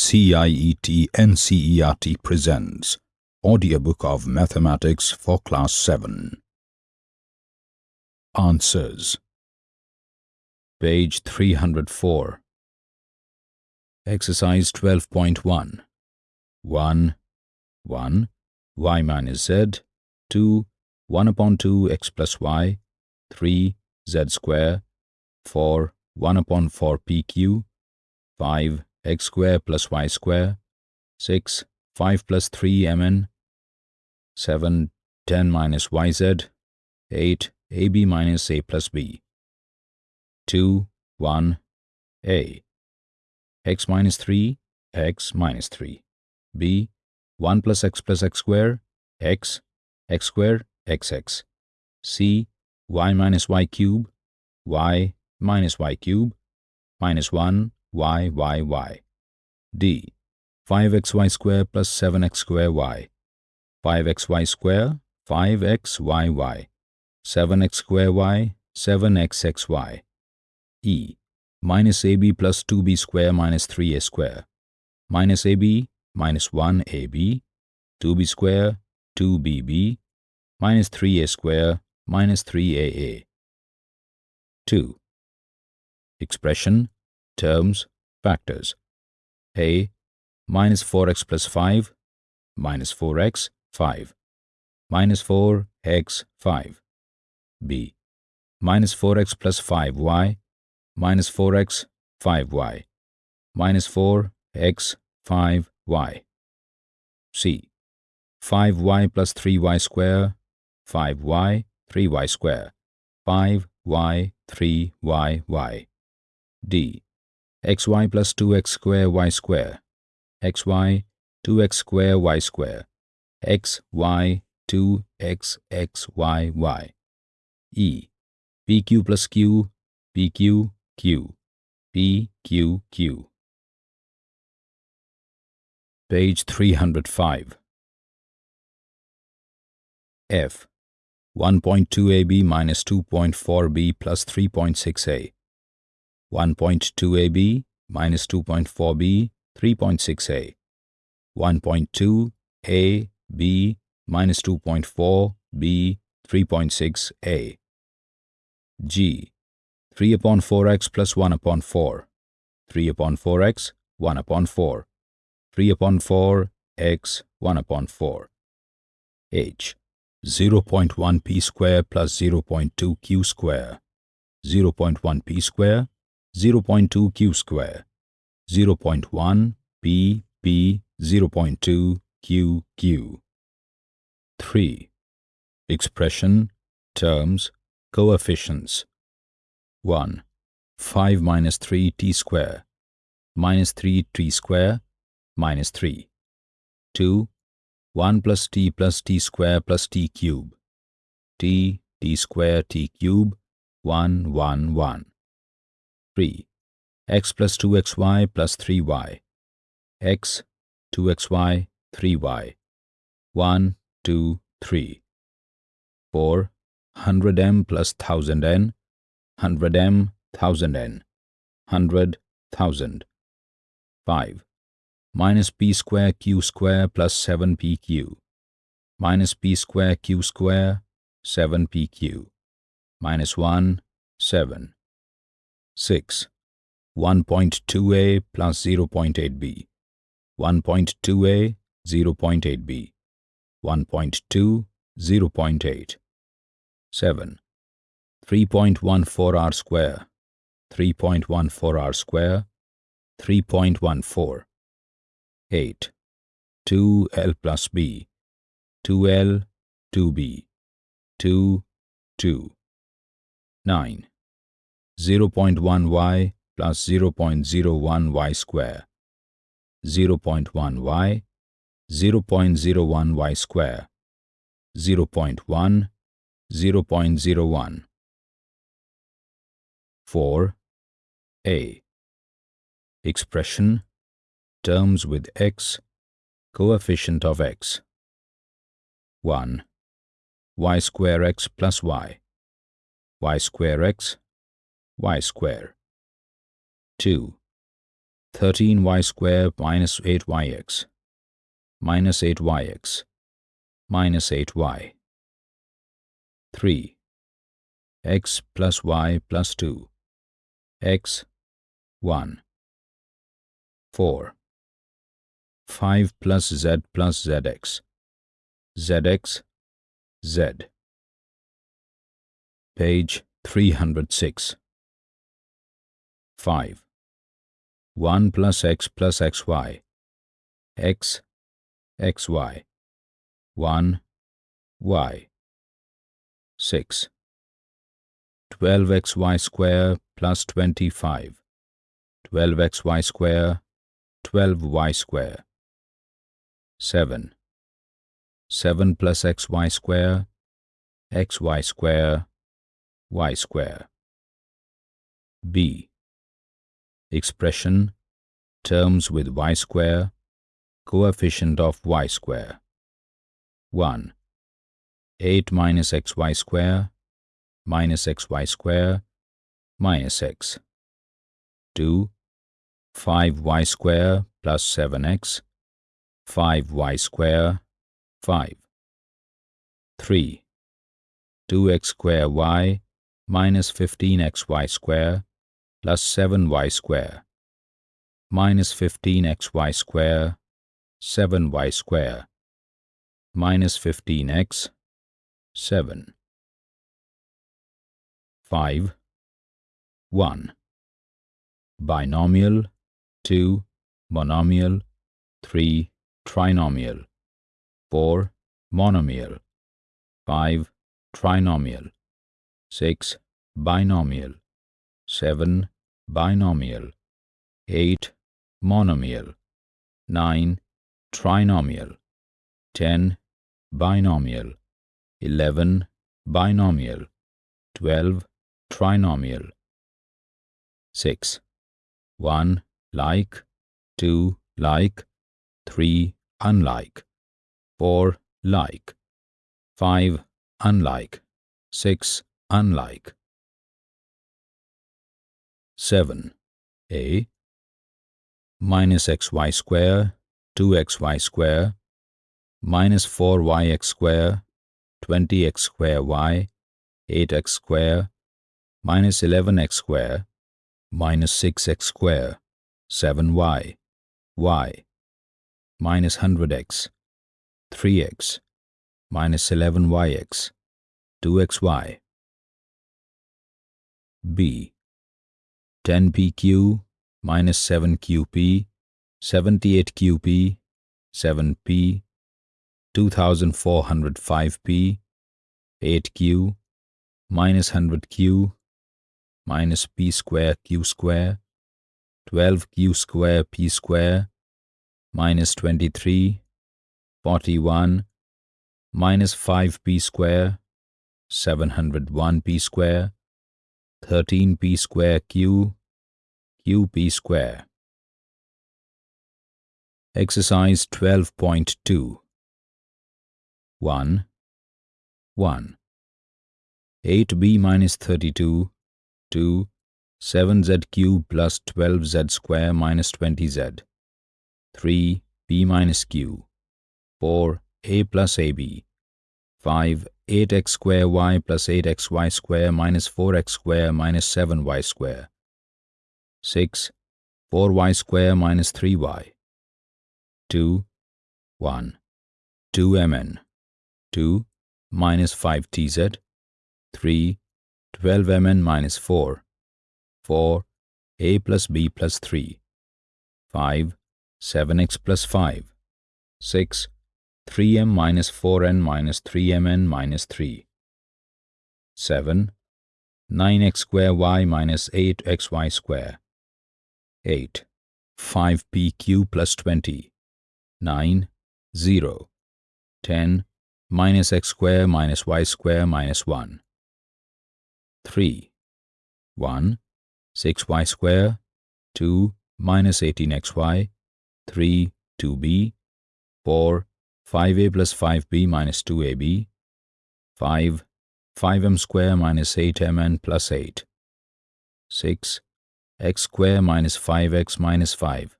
CIET NCERT presents Audiobook of Mathematics for Class 7. Answers. Page 304 Exercise 12.1 1, 1, y minus z, 2, 1 upon 2 x plus y, 3, z square, 4, 1 upon 4 pq, 5, x square plus y square, 6, 5 plus 3 mn, 7, 10 minus yz, 8, ab minus a plus b, 2, 1, a, x minus 3, x minus 3, b, 1 plus x plus x square, x, x square, xx, c, y minus y cube, y minus y cube, minus 1, y, y, y. D. 5xy square plus 7x square y. 5xy square, 5xyy. 7x square y, 7xxy. E. Minus ab plus 2b square minus 3a square. Minus ab, minus 1ab. 2b square, 2bb. Minus 3a square, minus 3aa. 2. Expression terms, factors. A minus 4x plus 5 minus 4x 5 minus 4x 5. B minus 4x plus 5y minus 4x 5y minus 4x 5y. C 5y plus 3y square 5y 3y square 5y 3yy. D xy plus 2x square y square, xy 2x square y square, xy 2xxyy. E pq plus q, pq, q, pq, q. Page 305. F 1.2ab minus 2.4b plus 3.6a 1.2ab minus 2.4b, 3.6a. 1.2a, b minus 2.4, b, 3.6a. g. 3 upon 4x plus 1 upon 4. 3 upon 4x, 1 upon 4. 3 upon 4, x, 1 upon 4. h. 0.1 p square plus 0.2 q square. 0.1 p square 0.2 q square, 0.1 p p 0.2 q q. 3. Expression, terms, coefficients. 1. 5 minus 3 t square, minus 3 t square, minus 3. 2. 1 plus t plus t square plus t cube. t, t square, t cube, 1, 1, 1. 3. x plus 2xy plus 3y. x, 2xy, 3y. 1, 2, 3. 4. 100m plus 1000n. 100m, 1000n. 100, 1000. 5. Minus p square q square plus 7pq. Minus p square q square, 7pq. Minus 1, 7. 6. 1.2a plus 0.8b. 1.2a, 0.8b. 1.2, 0.8. 7. 3.14 r square. 3.14 r square. 3.14. 8. 2l plus b. 2l, 2b. 2, 2. 9. 0.1y plus 0.01y square, 0.1y, 0.01y square, 0.1, 0.01. 4. A. Expression, terms with x, coefficient of x. 1. y square x plus y, y square x y square. 2. 13y square minus 8yx minus 8yx minus 8y 3 x plus y plus 2 x 1 4 5 plus z plus zx. Zx z. Page 306 5 1 plus x plus xy x xy 1 y. 6 12xy square plus 25 12xy square 12y square. 7 7 plus xy square xy square y square. B expression terms with y square coefficient of y square. 1 8 minus xy square minus xy square minus x. 2 5y square plus 7x 5y square 5 3 2x square y minus 15xy square plus 7y square minus 15xy square 7y square minus 15x 7 5 1 binomial. 2 monomial. 3 trinomial. 4 monomial. 5 trinomial. 6 binomial 7 binomial. 8 monomial. 9 trinomial. 10 binomial. 11 binomial. 12 trinomial. 6 1 like. 2 like. 3 unlike. 4 like. 5 unlike. 6 unlike 7 a minus xy square 2xy square minus 4yx square 20x square y 8x square minus 11x square minus 6x square 7y y minus 100x 3x minus 11yx 2xy b 10pq minus 7qp 78qp 7p 2405p 8q minus 100q minus p square q square 12q square p square minus 23 41 minus 5p square 701p square 13p square q qp square. Exercise 12.2 1 1 8b minus 32 2 7z cube plus 12z square minus 20z 3 b minus q. 4 a plus ab 5 8x square y plus 8xy square minus 4x square minus 7y square 6 4y square minus 3y 2 1 2mn 2 minus 5tz 3 12mn minus 4 4 a plus b plus 3 5 7x plus 5 6 3m minus 4n minus 3mn minus 3 7 9x square y minus 8xy square 8 5pq plus 20 9 0 10 minus x square minus y square minus 1 3 1 6y square 2 minus 18xy 3 2b 4 5a plus 5b minus 2ab 5 5m square minus 8mn plus 8 6 x square minus 5x minus 5.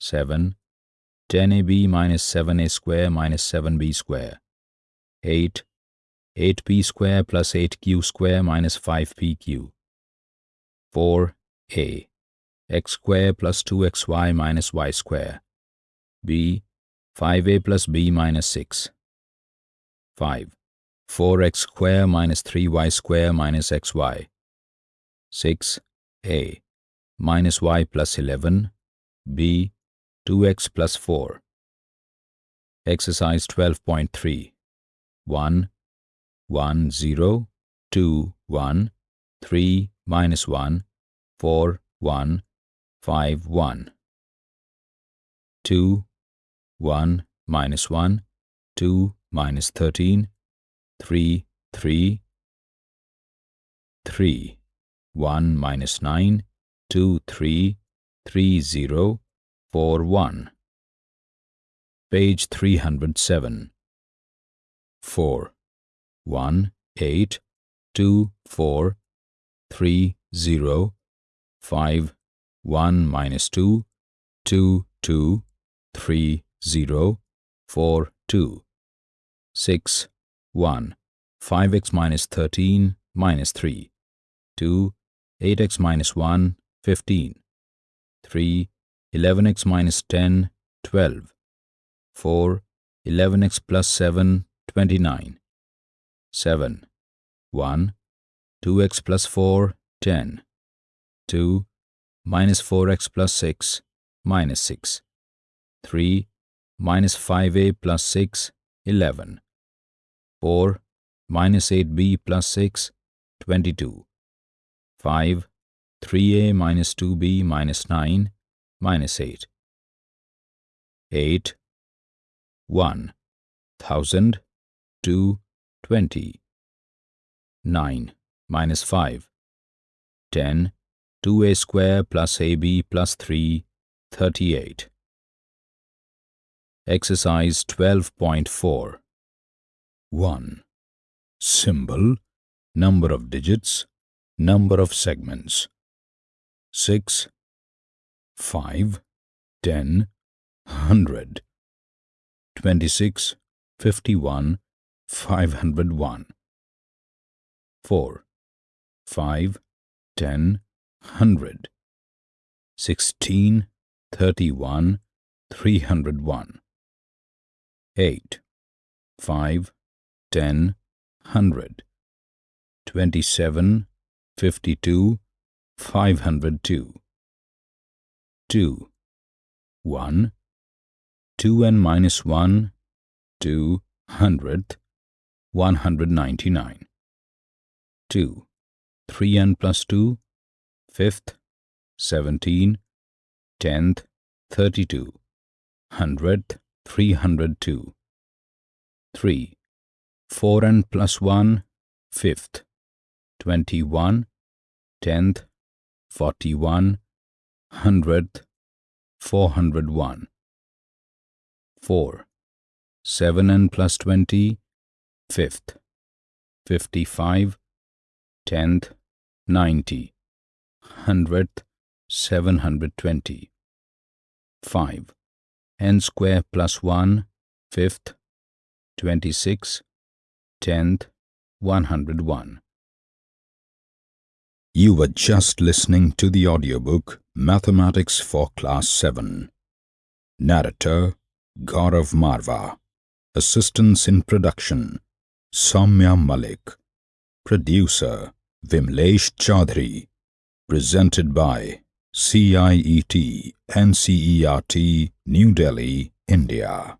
7. 10ab minus 7a square minus 7b square. 8. 8p square plus 8q square minus 5pq. 4a. x square plus 2xy minus y square. b. 5a plus b minus 6. 5. 4x square minus 3y square minus xy. 6. A. minus y plus 11. b. 2x plus 4. Exercise 12.3 1, 1, 0, 2, 1, 3, minus 1, 4, 1, 5, 1. 2, 1, minus 1, 2, minus 13, 3, 3, 3, 1, minus 9, 2, 3, 3, 0, 4, 1. Page 307. 4, 1, 8, 2, 4, 3, 0, 5, 1, minus 2, 2, 2, 3, 0, 4, 2. 6, 1, 5x minus 13, minus 3, 2, 8x minus 1, 15, 3, 11x minus 10, 12, 4, 11x plus 7, 29, 7, 1, 2x plus 4, 10, 2, minus 4x plus 6, minus 6, 3, minus 5a plus 6, 11, 4, minus 8b plus 6, 22, 5, 3a minus 2b minus 9, minus 8, 8, 1, 1000, 2, 20, 9, minus 5, 10, 2a square plus ab plus 3, 38. Exercise 12.4 1. Symbol, number of digits, number of segments. 6, 5, 10, 100, 26, 51, 501. 4, 5, 10, 100, 16, 31, 301. 8, 5, 10, 100, 27, 52, 502. 2, 1, 2n minus 1, 2, hundredth, 199. 2, 3n plus 2, fifth, 17, tenth, 32, hundredth, 302. 3, 4n plus 1, fifth, 21, tenth, 41, hundredth, 401. 4, 7n plus 20, fifth, 55, tenth, 90, hundredth, 720. 5, n square plus 1, fifth, 26, tenth, 101. You were just listening to the audiobook Mathematics for Class 7. Narrator Gaurav Marva. Assistance in production Soumya Malik. Producer Vimlesh Chaudhary. Presented by CIET NCERT New Delhi, India.